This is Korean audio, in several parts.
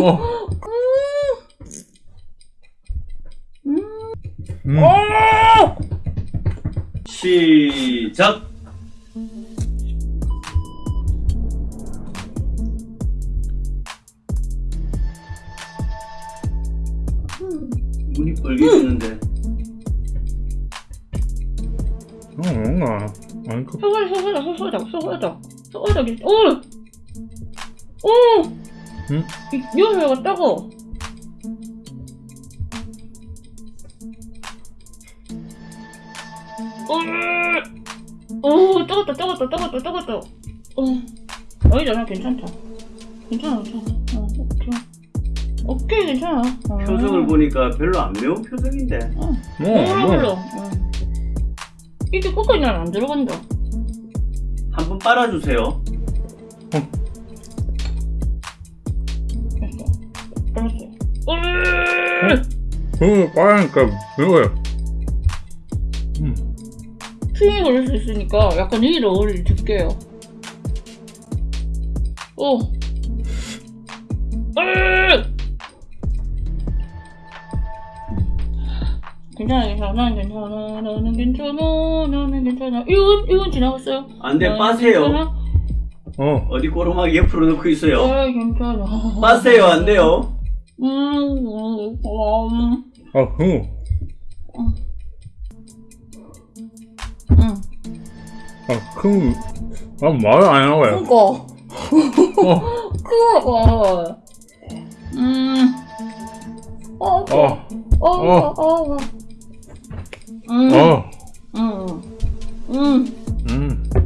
어. 음. 어! 시작! 눈이 빨개지는데 어, 뭔가. 아니, 그, 소고기 소고기 소고기 소고기 소고기 오! 오! 응? 이 요리가 따고 오! 오 따갔다 따갔다 따갔다 따갔다 어 아니잖아 괜찮다 괜찮아 괜찮아 어 오케이 오케이 괜찮아 어. 표정을 보니까 별로 안 매운 표정인데 어. 뭐, 몰라 뭐. 몰라 어. 이게 끝까지 난안 들어간다 한 번 빨아주세요 됐어 그거 빠르니까 매워요. 음. 핑이 걸릴 수 있으니까 약간 이를 어울리 줄게요. 오. 으! 괜찮아, 괜찮아, 나는 괜찮아, 나는 괜찮아, 나는 괜찮아. 이건, 이건 지나갔어요. 안돼 빠세요 괜찮아, 어. 어디 꼬르마기 옆으로 놓고 있어요 아, 괜찮아. 빠세요 안돼요 음, 아, 그거. 음. 아, 그, 아, 말을 안 하고요. 그거. 어, 그거. 음. 어, 어, 어, 어, 어. 음. 어. 음. 음. 음, 음.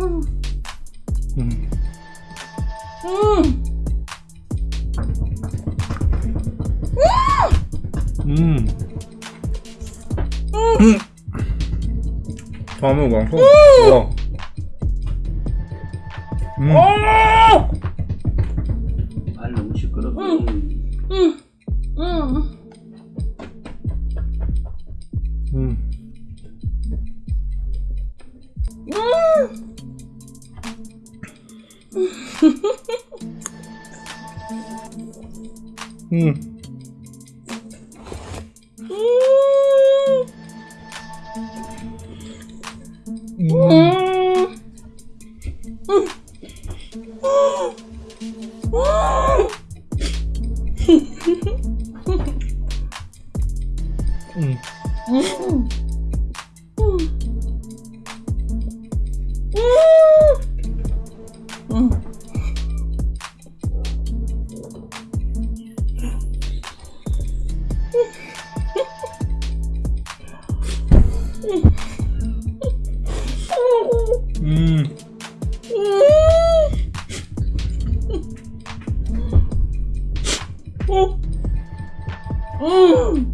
음. 음. 음. 음. 음. 음. 어! 너무 맛있어. 음. 발로 시끄럽고. 음. 음. 음. 음. 음. 음. 음. 음. Mm.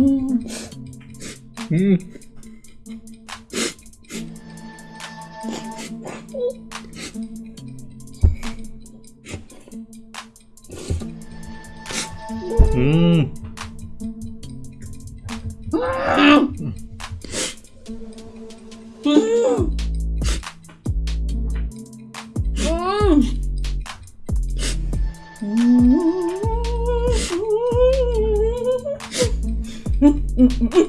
음. 음. 음. 음. Mm-hmm.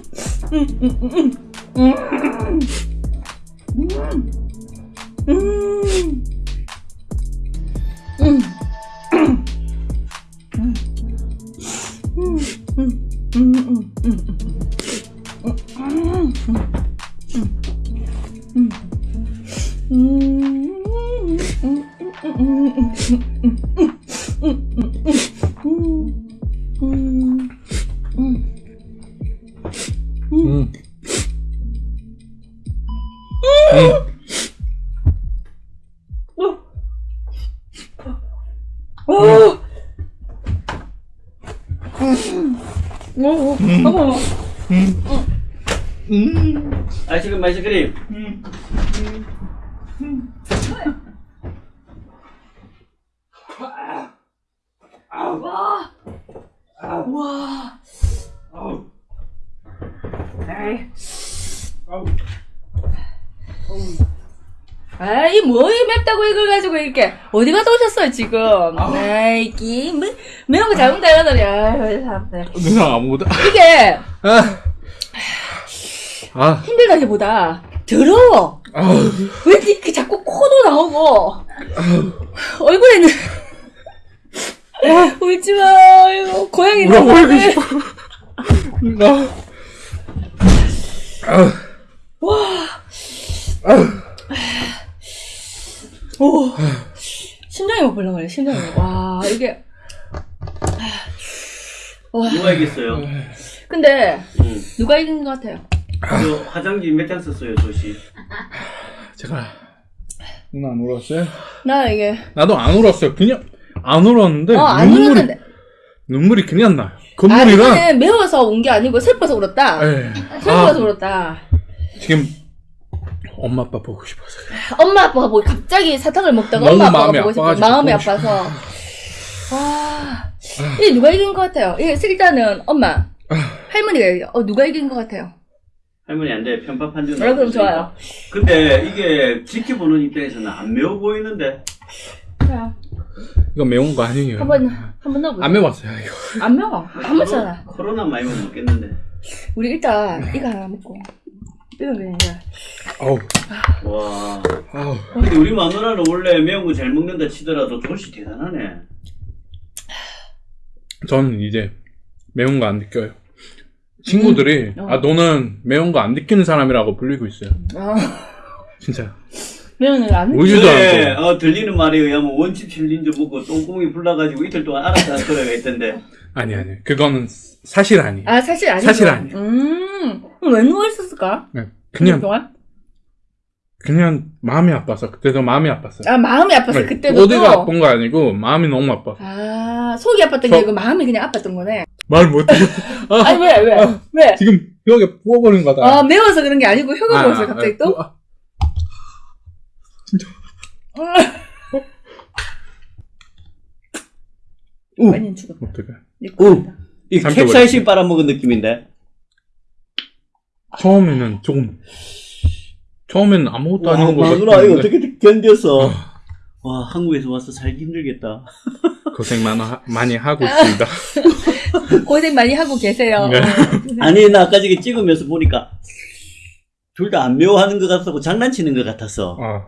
오, 어머. 아이스크림 아이스크림. 아이 뭐이 맵다고 이걸 가지고 이렇게 어디 갔다 오셨어요 지금? 아이 기 매- 매운 거 잘못 달라더니 아이 사람들 누나 아무것도. 이게 아. 아. 힘들다기보다 더러워. 아우. 왜 이렇게 자꾸 코도 나오고 얼굴에는 울지 마 이거 고양이 울어 나오네. 보이고 싶어. 나. 아. 오 심장이 막 벌렁거려 심장이 와 이게 와 누가 이겼어요? 근데 응. 누가 이긴 것 같아요? 저 화장지 몇 장 썼어요, 조씨. 제가 누나 안 울었어요? 나 이게 나도 안 울었어요. 그냥 안 울었는데 어 안 눈물이 울었는데 눈물이 그냥 나요. 아 건물이랑 이거는 매워서 운게 아니고 슬퍼서 울었다 예. 슬퍼서 아, 울었다 지금 엄마 아빠 보고 싶어서 그래. 엄마 아빠가 뭐 갑자기 사탕을 먹다가 엄마 아빠가 마음이 보고 싶어 마음이. 아파서 와 이게 누가 이긴 것 같아요? 이게 일단은 엄마 할머니가 이겨. 어 누가 이긴 것 같아요? 할머니 안 돼. 편파 판정. 아, 그럼 좋아요. 근데 이게 지켜보는 입장에서는 안 매워 보이는데. 그래요. 이거 매운 거 아니에요. 한번 한번 넣어보세요. 안 매웠어요 이거. 안 매워. 안 먹잖아. 코로나 많이 못 먹겠는데. 우리 일단 이거 하나 먹고 이건 그냥 이제 아우 와. 아우. 근데 우리 마누라는 원래 매운 거 잘 먹는다 치더라도 조씨 대단하네. 저는 이제 매운 거 안 느껴요. 친구들이 음. 어. 아 너는 매운 거 안 느끼는 사람이라고 불리고 있어요. 아, 진짜. 매운 안 먹. 우유도 그래, 않고. 어, 들리는 말에 의하면 원칩 챌린저 먹고 똥공이 불나가지고 이틀 동안 알았다는 소리가 있던데. 아니 아니. 그거는 사실 아니에요. 아 사실 아니고. 사실 아니에요. 음. 그럼 왜 누워 있었을까? 네, 그냥 동안? 그냥 마음이 아파서 그때도 마음이 아팠어요. 아 마음이 아파서 네, 그때도 어디가 또. 아픈 거 아니고 마음이 너무 아파. 아 속이 아팠던 게 저- 아니고 마음이 그냥 아팠던 거네. 말 못해. 아, 아니 왜 왜? 아. 왜? 지금 벽에 부어버린 거다. 아 매워서 그런 게 아니고 혀가 아, 부었어요 아, 갑자기 아, 또? 아, 오. 많이 죽었다. 어떡해. 오. 이 캡사이신 빨아먹은 느낌인데. 처음에는 조금 처음에는 아무것도 와, 아닌 거 마누라 이거 어떻게 견뎠어? 와, 한국에서 와서 살기 힘들겠다. 고생 많이, 하- 많이 하고 있습니다. 고생 많이 하고 계세요. 네. 아니, 나 아까 저기 찍으면서 보니까 둘 다 안 매워하는 것 같고 장난치는 것 같았어. 아.